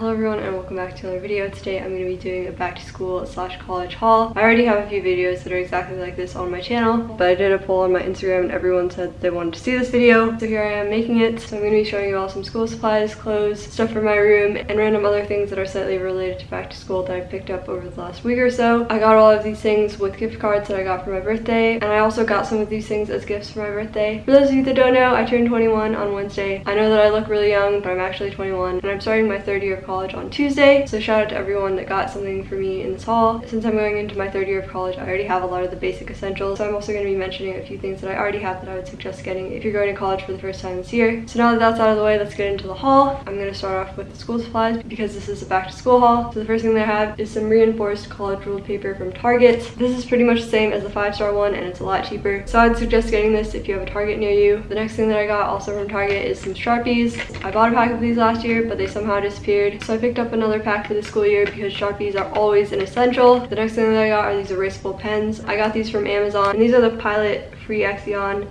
Hello everyone and welcome back to another video. Today I'm going to be doing a back to school slash college haul. I already have a few videos that are exactly like this on my channel, but I did a poll on my Instagram and everyone said they wanted to see this video. So here I am making it. So I'm going to be showing you all some school supplies, clothes, stuff for my room, and random other things that are slightly related to back to school that I picked up over the last week or so. I got all of these things with gift cards that I got for my birthday, and I also got some of these things as gifts for my birthday. For those of you that don't know, I turned 21 on Wednesday. I know that I look really young, but I'm actually 21, and I'm starting my third year of college on Tuesday. So shout out to everyone that got something for me in this haul. Since I'm going into my third year of college, I already have a lot of the basic essentials. So I'm also going to be mentioning a few things that I already have that I would suggest getting if you're going to college for the first time this year. So now that that's out of the way, let's get into the haul. I'm going to start off with the school supplies because this is a back to school haul. So the first thing that I have is some reinforced college ruled paper from Target. This is pretty much the same as the five star one and it's a lot cheaper. So I'd suggest getting this if you have a Target near you. The next thing that I got also from Target is some Sharpies. I bought a pack of these last year, but they somehow disappeared. So I picked up another pack for the school year because Sharpies are always an essential. The next thing that I got are these erasable pens. I got these from Amazon and these are the Pilot Free Axion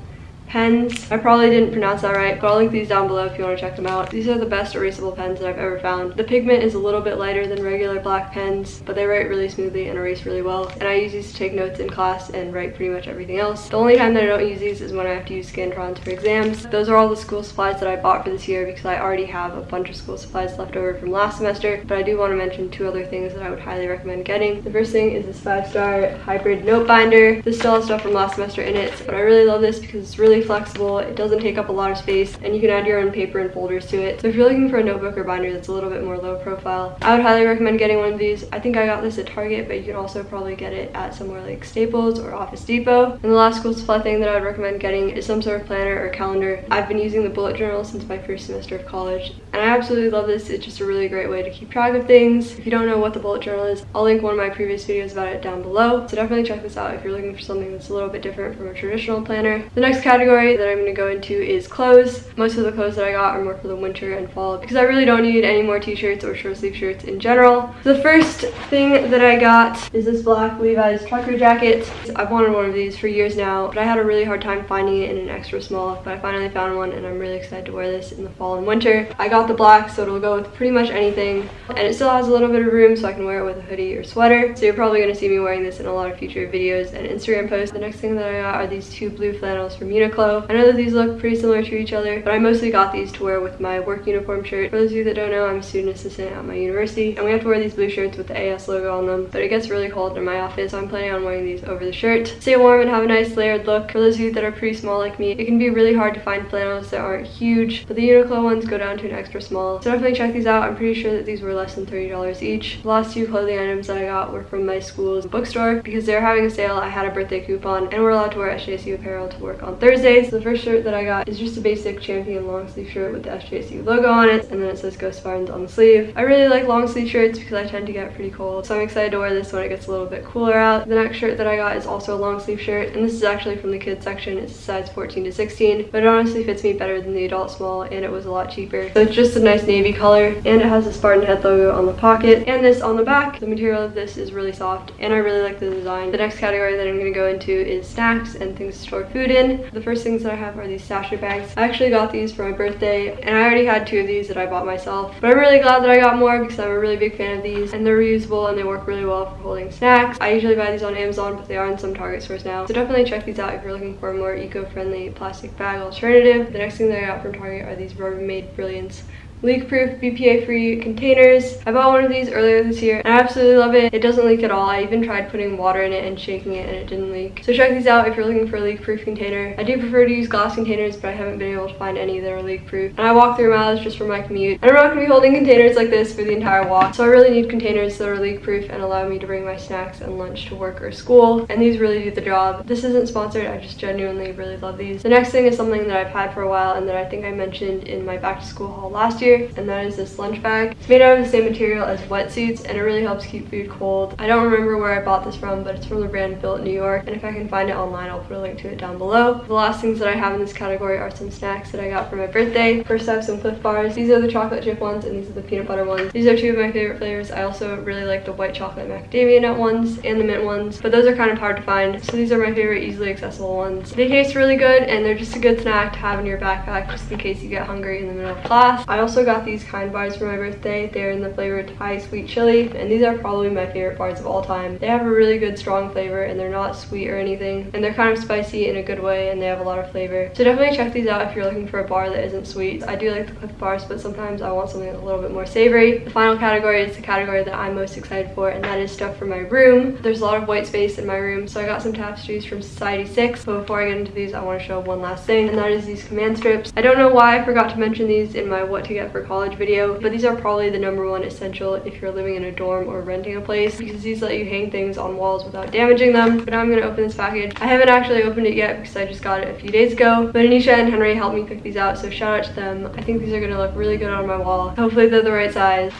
pens. I probably didn't pronounce that right, but I'll link these down below if you want to check them out. These are the best erasable pens that I've ever found. The pigment is a little bit lighter than regular black pens, but they write really smoothly and erase really well. And I use these to take notes in class and write pretty much everything else. The only time that I don't use these is when I have to use Scantrons for exams. Those are all the school supplies that I bought for this year because I already have a bunch of school supplies left over from last semester, but I do want to mention two other things that I would highly recommend getting. The first thing is this five-star hybrid note binder. This still has stuff from last semester in it, but I really love this because it's really flexible. It doesn't take up a lot of space and you can add your own paper and folders to it. So if you're looking for a notebook or binder that's a little bit more low profile, I would highly recommend getting one of these. I think I got this at Target, but you can also probably get it at somewhere like Staples or Office Depot. And the last school supply thing that I would recommend getting is some sort of planner or calendar. I've been using the bullet journal since my first semester of college and I absolutely love this. It's just a really great way to keep track of things. If you don't know what the bullet journal is, I'll link one of my previous videos about it down below. So definitely check this out if you're looking for something that's a little bit different from a traditional planner. The next category that I'm going to go into is clothes. Most of the clothes that I got are more for the winter and fall because I really don't need any more t-shirts or short sleeve shirts in general. The first thing that I got is this black Levi's trucker jacket. I've wanted one of these for years now, but I had a really hard time finding it in an extra small, but I finally found one and I'm really excited to wear this in the fall and winter. I got the black so it'll go with pretty much anything and it still has a little bit of room so I can wear it with a hoodie or sweater. So you're probably going to see me wearing this in a lot of future videos and Instagram posts. The next thing that I got are these two blue flannels from Uniqlo. I know that these look pretty similar to each other, but I mostly got these to wear with my work uniform shirt. For those of you that don't know, I'm a student assistant at my university, and we have to wear these blue shirts with the AS logo on them, but it gets really cold in my office, so I'm planning on wearing these over the shirt. Stay warm and have a nice layered look. For those of you that are pretty small like me, it can be really hard to find flannels that aren't huge, but the Uniqlo ones go down to an extra small. So definitely check these out. I'm pretty sure that these were less than $30 each. The last two clothing items that I got were from my school's bookstore because they're having a sale. I had a birthday coupon and we're allowed to wear SJSU apparel to work on Thursdays. So the first shirt that I got is just a basic champion long sleeve shirt with the SJSU logo on it and then it says Go Spartans on the sleeve. I really like long sleeve shirts because I tend to get pretty cold so I'm excited to wear this when it gets a little bit cooler out. The next shirt that I got is also a long sleeve shirt and this is actually from the kids section. It's size 14 to 16 but it honestly fits me better than the adult small and it was a lot cheaper. So it's just a nice navy color and it has the Spartan head logo on the pocket and this on the back. The material of this is really soft and I really like the design. The next category that I'm going to go into is snacks and things to store food in. The first things that I have are these Stasher bags. I actually got these for my birthday and I already had two of these that I bought myself but I'm really glad that I got more because I'm a really big fan of these and they're reusable and they work really well for holding snacks. I usually buy these on Amazon but they are in some Target stores now so definitely check these out if you're looking for a more eco-friendly plastic bag alternative. The next thing that I got from Target are these Rubbermaid Brilliance leak-proof, BPA-free containers. I bought one of these earlier this year and I absolutely love it. It doesn't leak at all. I even tried putting water in it and shaking it and it didn't leak. So check these out if you're looking for a leak-proof container. I do prefer to use glass containers but I haven't been able to find any that are leak-proof. And I walk through miles just for my commute. And I'm not going to be holding containers like this for the entire walk. So I really need containers that are leak-proof and allow me to bring my snacks and lunch to work or school. And these really do the job. This isn't sponsored. I just genuinely really love these. The next thing is something that I've had for a while and that I think I mentioned in my back to school haul last year. And that is this lunch bag. It's made out of the same material as wetsuits and it really helps keep food cold. I don't remember where I bought this from, but it's from the brand Built New York. And if I can find it online, I'll put a link to it down below. The last things that I have in this category are some snacks that I got for my birthday. First I have some Clif Bars. These are the chocolate chip ones and these are the peanut butter ones. These are two of my favorite flavors. I also really like the white chocolate macadamia nut ones and the mint ones, but those are kind of hard to find. So these are my favorite easily accessible ones. They taste really good and they're just a good snack to have in your backpack just in case you get hungry in the middle of class. I also also got these kind bars for my birthday. They're in the flavor Thai sweet chili and these are probably my favorite bars of all time. They have a really good strong flavor and they're not sweet or anything and they're kind of spicy in a good way and they have a lot of flavor. So definitely check these out if you're looking for a bar that isn't sweet. I do like the Clif bars but sometimes I want something a little bit more savory. The final category is the category that I'm most excited for and that is stuff for my room. There's a lot of white space in my room so I got some tapestries from Society 6 but before I get into these I want to show one last thing and that is these command strips. I don't know why I forgot to mention these in my what to get for college video but these are probably the number one essential if you're living in a dorm or renting a place because these let you hang things on walls without damaging them. But now I'm going to open this package. I haven't actually opened it yet because I just got it a few days ago but Anisha and Henry helped me pick these out so shout out to them. I think these are going to look really good on my wall. Hopefully they're the right size.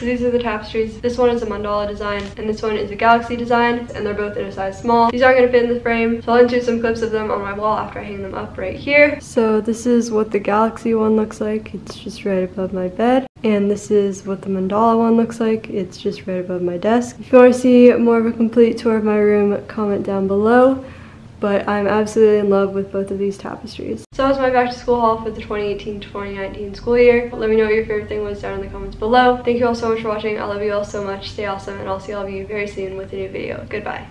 So these are the tapestries. This one is a mandala design and this one is a galaxy design and they're both in a size small. These aren't going to fit in the frame so I'll insert some clips of them on my wall after I hang them up right here. So this is what the galaxy one looks like. It's just right above my bed. And this is what the mandala one looks like. It's just right above my desk. If you want to see more of a complete tour of my room, comment down below but I'm absolutely in love with both of these tapestries. So that was my back to school haul for the 2018-2019 school year. Let me know what your favorite thing was down in the comments below. Thank you all so much for watching. I love you all so much. Stay awesome and I'll see all of you very soon with a new video. Goodbye.